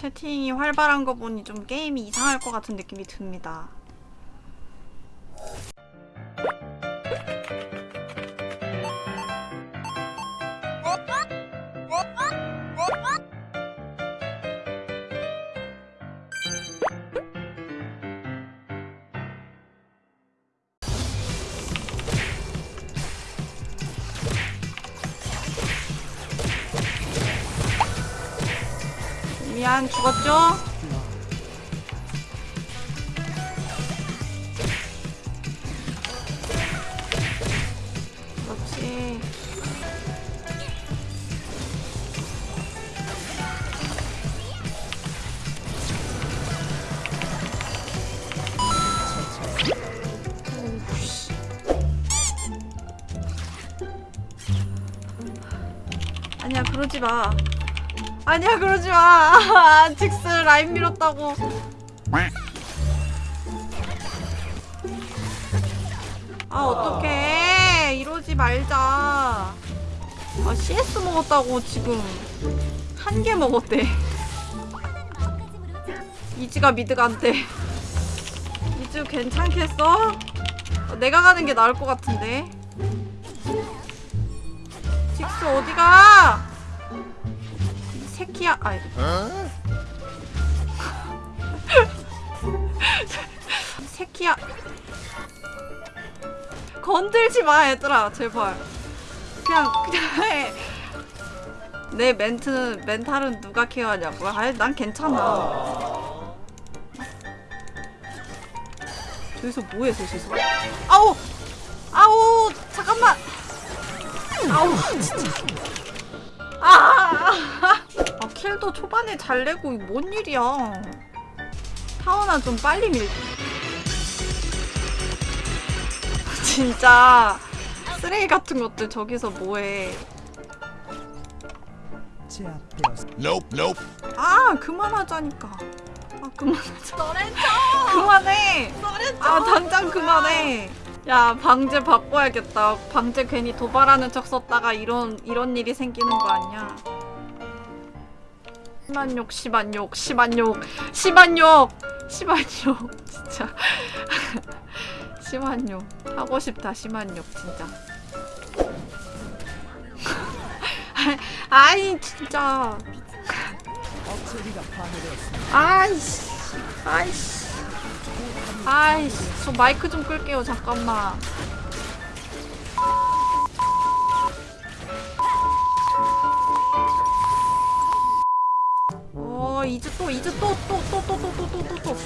채팅이 활발한 거 보니 좀 게임이 이상할 것 같은 느낌이 듭니다. 미안 죽었죠? 그렇지. 아니야 그러지 마. 아니야 그러지 마. 직스 라인 밀었다고. 아 어떡해 이러지 말자. 아 CS 먹었다고 지금 한 개 먹었대. 안 돼. 이즈 괜찮겠어? 어, 내가 가는 게 나을 것 같은데. 직스 어디가? 이 새끼야. 아이 새끼야. 건들지 마 얘들아 제발. 그냥 그냥 해. 내 멘트 멘탈은 누가 케어하냐고. 아, 난 괜찮아. 저기서 뭐해 저기서? 아우 아우 잠깐만. 아우 진짜. 아, 아 킬도 초반에 잘 내고 이뭔 일이야. 타워나 좀 빨리 밀. 진짜 쓰레기 같은 것들 저기서 뭐해. 제압되었습니다. Nope, nope. 아 그만하자니까. 아 그만하자. 그만해. 아 당장 그만해. 야 방제 바꿔야겠다. 방제 괜히 도발하는 척 썼다가 이런 이런 일이 생기는 거 아니야? 심한 욕, 심한 욕, 심한 욕, 심한 욕, 심한 욕, 진짜 심한 욕 하고 싶다. 심한 욕 진짜. 아이 진짜. 아이씨, 아이씨, 아이씨, 저 마이크 좀 끌게요, 잠깐만. 이제 또, 이제 또, 또, 또, 또, 또, 또, 또, 또, 또.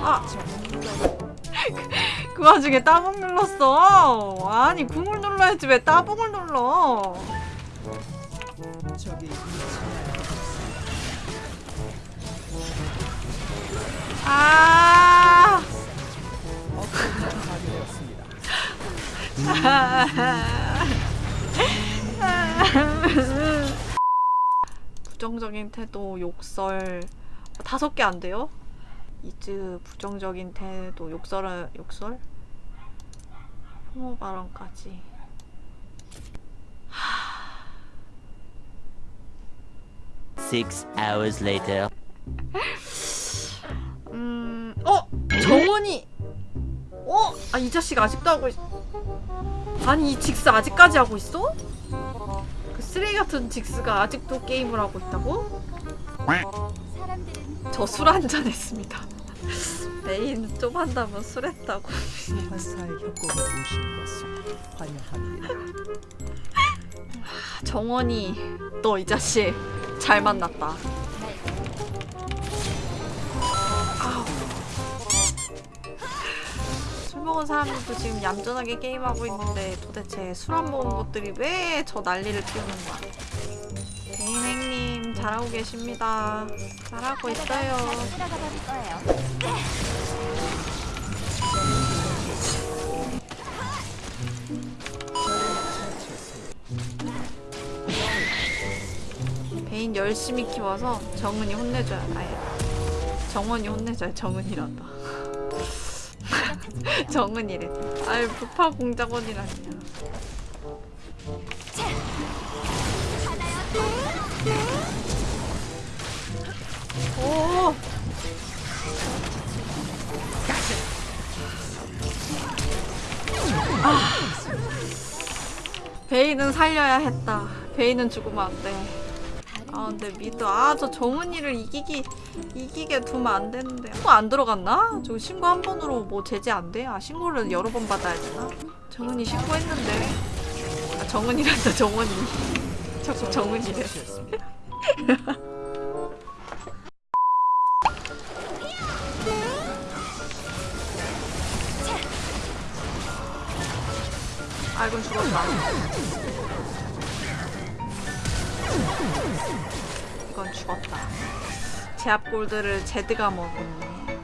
아. 그 와중에 따봉 눌렀어. 아니 궁을 눌러야지 왜 따봉을 눌러? 적이 부정적인 태도, 욕설 다섯 개 안 돼요? 이즈 부정적인 태도, 욕설, 욕설? 혐오 발언까지. Six hours later. 음, 어, 정원이. 어, 아 이 자식 아직도 하고 있. 아니 이 직스 아직까지 하고 있어? 그 쓰레기 같은 직스가 아직도 게임을 하고 있다고? 저 술 한잔 했습니다. 메인 좀 한다면 술 했다고. 환사의 협곡에 오신 것을 환영합니다. 정원이 너 이 자식 잘 만났다. 먹은 사람들도 지금 얌전하게 게임하고 있는데 도대체 술 안 먹은 것들이 왜 저 난리를 피우는 거야? 대인행님 잘하고 계십니다. 잘하고 있어요. 베인 열심히 키워서 정은이 혼내줘야 아예 정원이 혼내줘야 정은이란다. 정은이래. 아이 부파 공작원이라니야. 오. 아. 베이는 살려야 했다. 베이는 죽으면 안 돼. 아 근데 미드 아저 정은이를 이기기 이기게 두면 안 되는데 신고 안 들어갔나? 저 신고 한 번으로 뭐 제재 안 돼? 아 신고를 여러 번 받아야 되나? 정은이 신고했는데 아 정은이란다 정은이 자꾸 정은이래. 아 이건 죽었다 이건 죽었다 제압 골드를 제드가 먹었네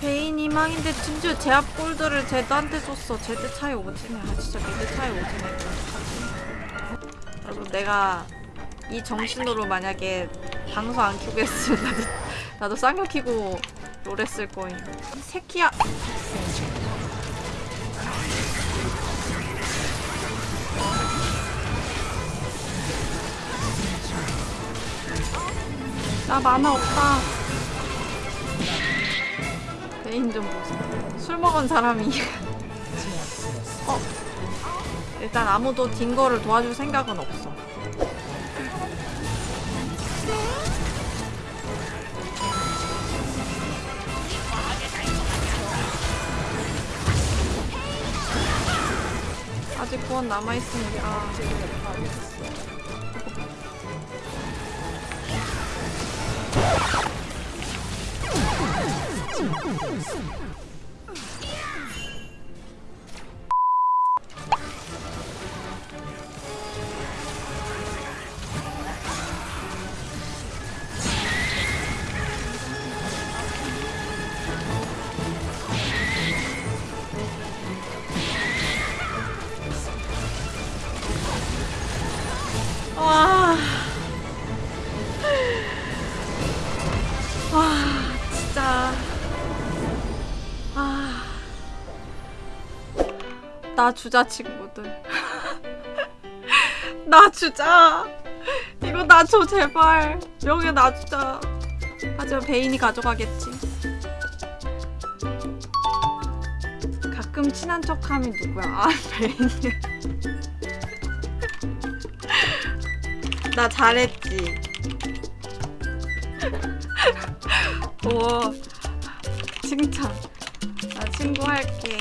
베인 이 망인데 심지어 제압 골드를 제드한테 줬어. 제드 차이 오지네. 아 진짜 미드 차이 오지네. 여러분 내가 이 정신으로 만약에 방송 안 켜고 했으면 나도, 나도 쌍욕 키고 롤 했을 거임 이 새끼야 나 만화 없다. 베인 좀 보자. 술 먹은 사람이. 어. 일단 아무도 딩거를 도와줄 생각은 없어. 아직 구원 남아있으니까. Oh, my God. 나 주자, 친구들. 나 주자. 이거 나 줘, 제발. 명예 나 주자. 하지만 베인이 가져가겠지. 가끔 친한 척하면 누구야? 아, 베인. 나 잘했지. 오, 칭찬. 나 친구 할게.